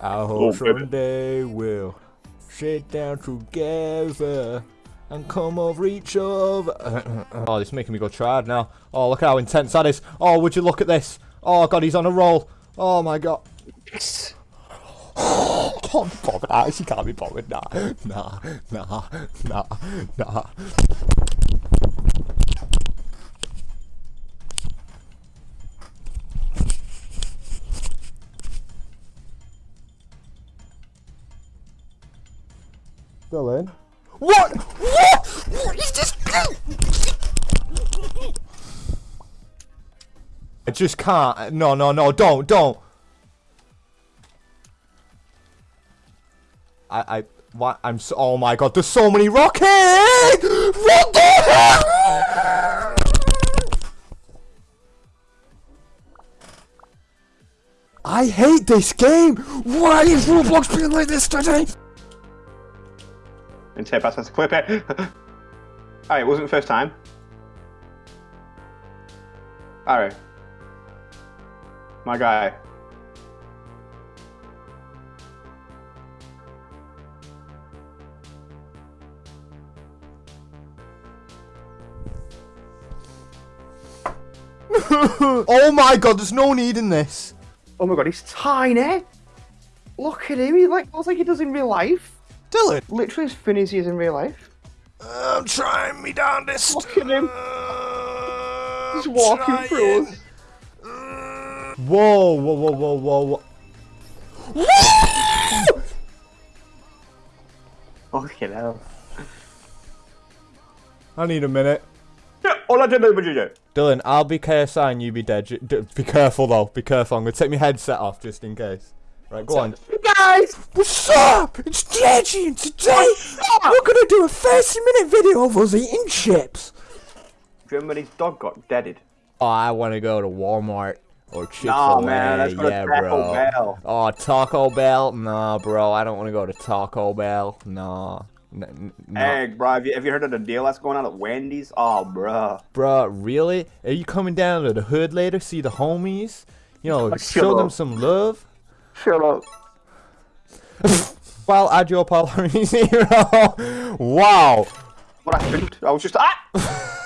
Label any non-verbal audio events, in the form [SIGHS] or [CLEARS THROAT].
I oh, hope someday we'll sit down together and come over each other. [CLEARS THROAT] oh, this is making me go tired now. Oh, look how intense that is. Oh, would you look at this? Oh, God, he's on a roll. Oh, my God. Oh, [SIGHS] can't be bothered. Ah, Actually, can't be bothered. Nah, nah, nah, nah, nah. Dylan? What? What? What is this? I just can't. No, no, no, don't, don't. I, I, what? I'm so, oh my god, there's so many rockets! What the hell? I hate this game! Why is Roblox being like this today? And tape us to clip it. [LAUGHS] Alright, it wasn't the first time. Alright. My guy. [LAUGHS] oh my god, there's no need in this. Oh my god, he's tiny. Look at him, he like looks like he does in real life. Dylan! Literally as thin as he is in real life. I'm trying me down this. Look at him. He's walking trying. through us. Mm. Whoa, whoa, whoa, whoa, whoa, whoa. Fucking hell. I need a minute. All I did was you. Dylan, I'll be KSI and you be dead. Be careful though. Be careful. I'm gonna take my headset off just in case. Right, go on. Guys! What's up? It's Deji and today we're gonna do a 30 minute video of us eating chips. Do you remember when his dog got deaded? Oh, I wanna go to Walmart or Chick-fil-A. No, man, that's yeah, Taco bro. Bell. Oh, Taco Bell? Nah, bro, I don't wanna go to Taco Bell. Nah. N hey, bro, have you, have you heard of the deal that's going on at Wendy's? Oh, bro. Bro, really? Are you coming down to the hood later, see the homies? You know, [LAUGHS] show them some love? Shut up. well, add your Polaris [LAUGHS] zero. wow. What happened? I was just ah.